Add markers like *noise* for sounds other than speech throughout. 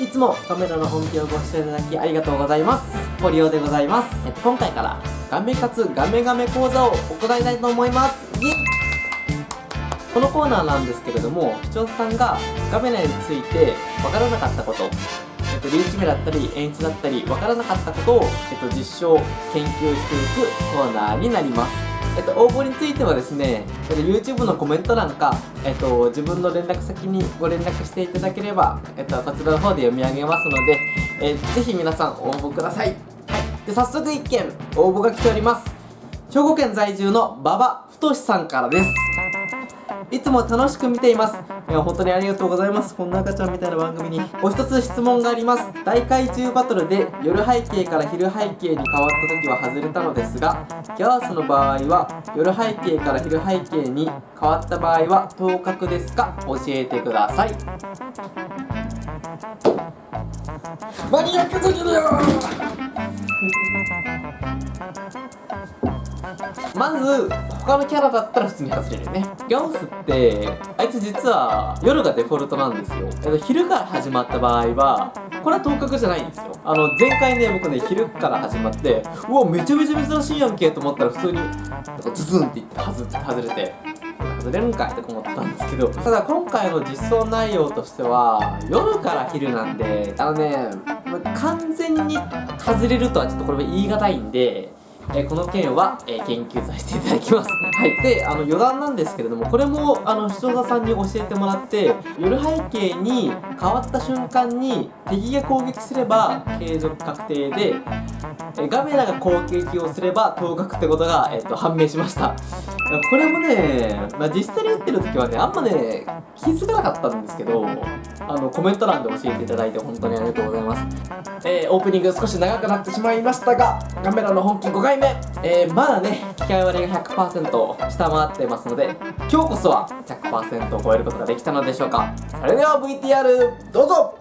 いつもカメラの本気をご視聴いただきありがとうございます。ポリオでございます、えっと、今回からガメかつガメガメ講座を行いたいと思います。イエイ。このコーナーなんですけれども視聴者さんがガメラについてわからなかったことえっと、リーチ目だったり演出だったりわからなかったことを、えっと、実証研究していくコーナーになります。えっと、応募についてはですね、えっと、YouTube のコメント欄か、えっと、自分の連絡先にご連絡していただければ、えっと、こちらの方で読み上げますので、えー、ぜひ皆さん応募ください。はい。で、早速1件応募が来ております。兵庫県在住の馬場太さんからです。いつも楽しく見ています。いや、本当にありがとうございます。こんな赤ちゃんみたいな番組に。お一つ質問があります。大海中バトルで夜背景から昼背景に変わった時は外れたのですが、ギャースの場合は夜背景から昼背景に変わった場合は当確ですか？教えてください。マニアックすぎるよまず他のキャラだったら普通に外れるよね。ギャオスってあいつ実は夜がデフォルトなんですよ。昼から始まった場合はこれは当確じゃないんですよ。あの前回ね僕ね昼から始まってうわめちゃめちゃ珍しいやんけと思ったら普通にズズンって言って外れて外れるんかいとか思ってたんですけどただ今回の実装内容としては夜から昼なんであのね完全に外れるとはちょっとこれは言い難いんでえー、この件は、えー、研究させていただきます。はい。で、あの余談なんですけれども、これもあの視聴者さんに教えてもらって、夜背景に変わった瞬間に敵が攻撃すれば継続確定で、え、ガメラが攻撃をすれば当確ってことが、えーと、判明しました。これもね、まあ、実際に打ってる時はね、あんまね、気づかなかったんですけど、あのコメント欄で教えていただいて本当にありがとうございます。えー、オープニング少し長くなってしまいましたが、ガメラの本気5回目、えー、まだね機械割れが100%下回ってますので今日こそは100%を超えることができたのでしょうか。それでは VTR どうぞ。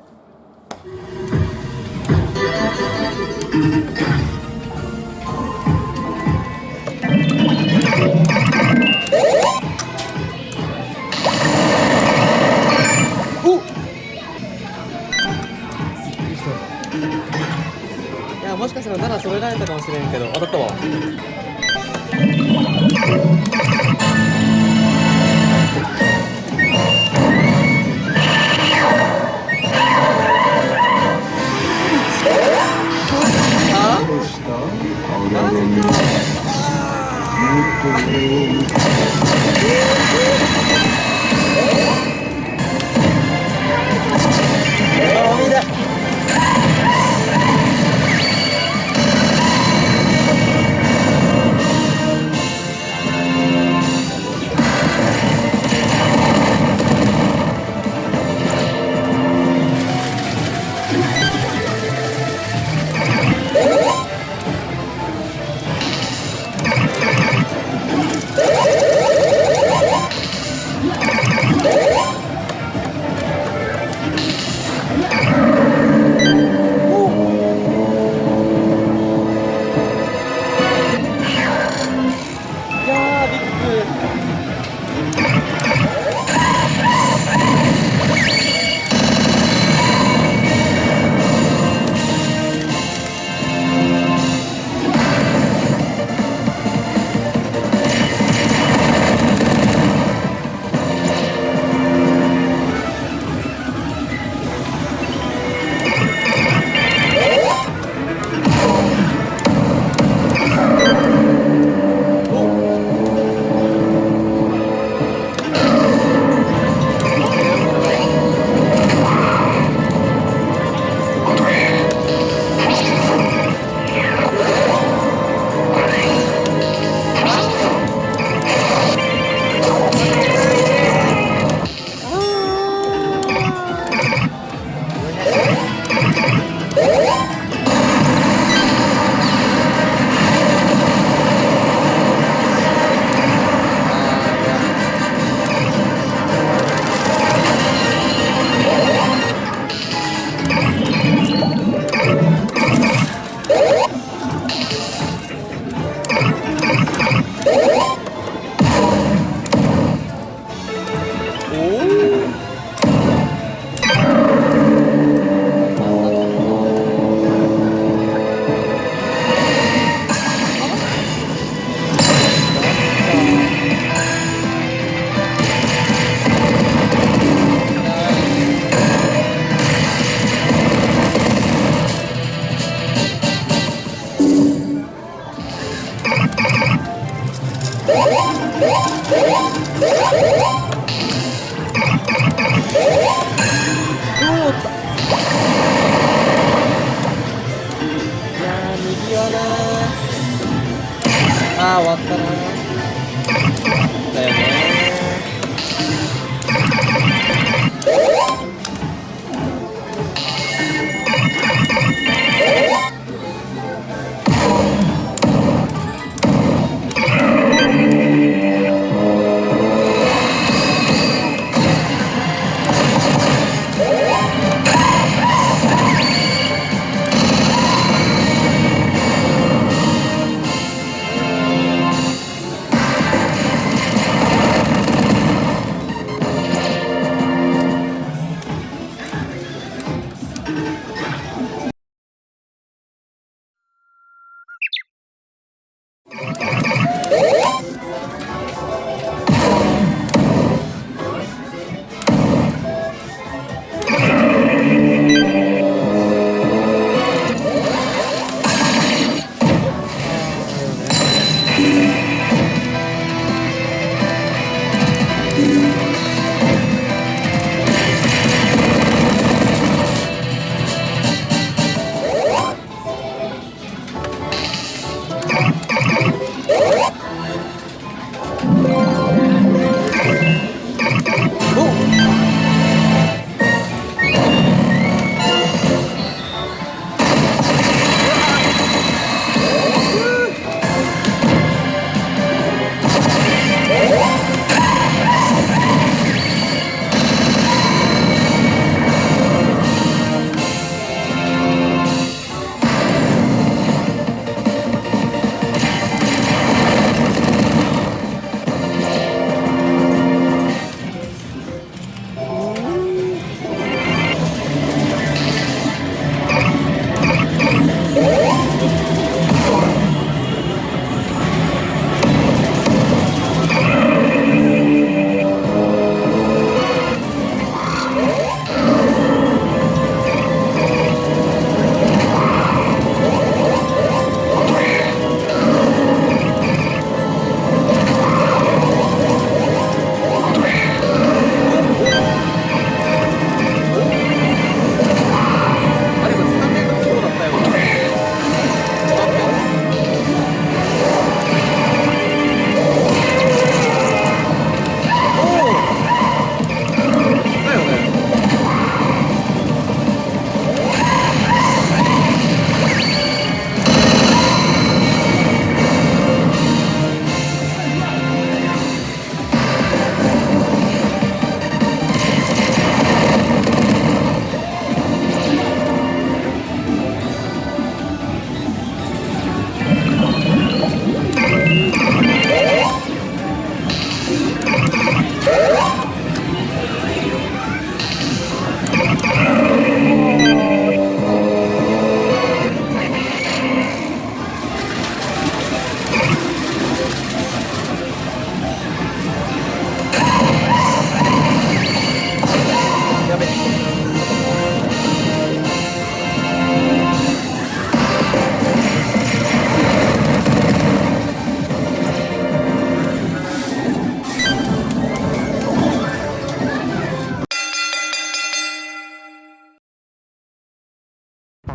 아 왔다.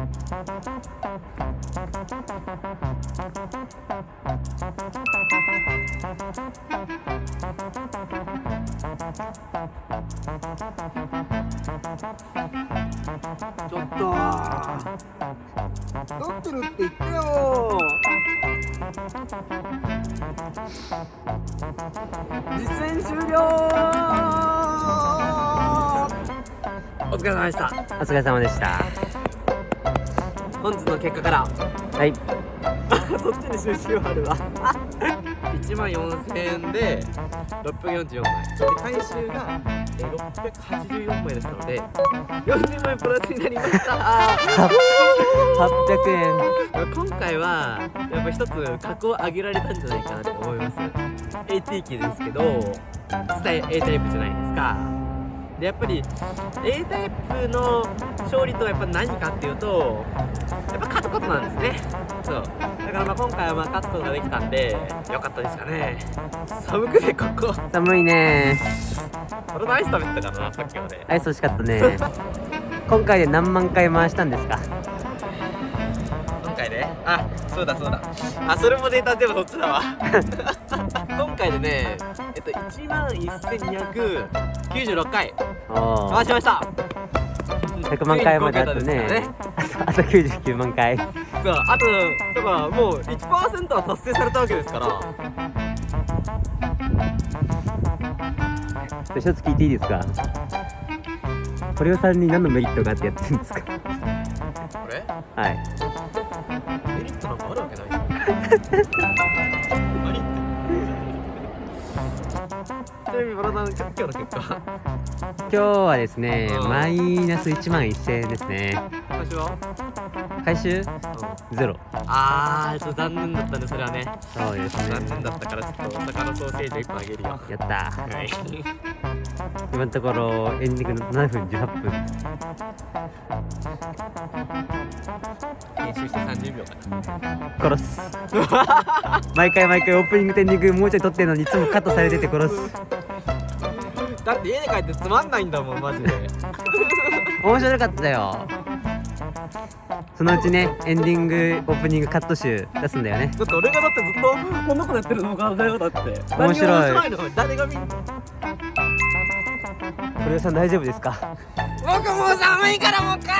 ちょっと。撮ってるって言ってよ。実演終了。お疲れ様でした。お疲れ様でした本日の結果から。はい。*laughs* そっちに収集あるわ。*laughs* 1万4000円で644枚。で回収がえー684枚でしたので40枚プラスになりました。800円。今回はやっぱ一つ格を上げられたんじゃないかなと思います。AT 機ですけど実際 A タイプじゃないですかでやっぱり A タイプの勝利とはやっぱ何かっていうとやっぱ勝つことなんですね。そう。だからまあ今回はまあ勝つことができたんでよかったですかね。寒くてここ。寒いね。俺のアイス食べてたからなさっきまで。アイス欲しかったね。今回で何万回回したんですか？今回ねあそうだそうだ。あそれもデータ全部そっちだわ。*laughs* 今回でねえっと1万1296回。回しました。100万回まであとついに5桁ですね。あとあと99万回。そうあとだからもう1%は達成されたわけですから。一つ聞いていいですか？堀尾さんに何のメリットがあってやってるんですか？これ？はい。メリットなんかあるわけない *laughs* なみにバラダン今日の結果今日はですねうん。マイナス1万1000円ですね。私は、回収？ゼロ。あーちょっと残念だったねそれはね。そうですね。残念だったからちょっとお魚ソーセージ1本あげるよ。やった。はい。今のところエンディングの7分18分。編集して30秒か殺す。毎回毎回オープニングとエンディングもうちょい撮ってるのにいつもカットされてて殺すなだって家に帰ってつまんないんだもんマジで。*laughs* 面白かったよ。そのうちねエンディングオープニングカット集出すんだよね。だって俺がだってずっとこんなことやってる動画だよだって。面白い。のか誰が見んの？堀尾さん大丈夫ですか？僕もう寒いからもう帰る